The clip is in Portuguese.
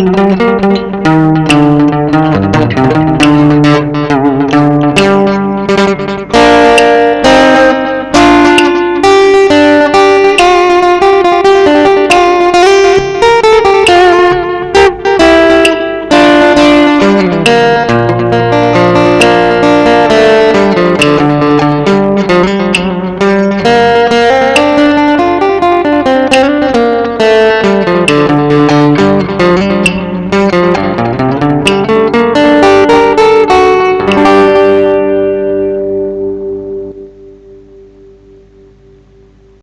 Música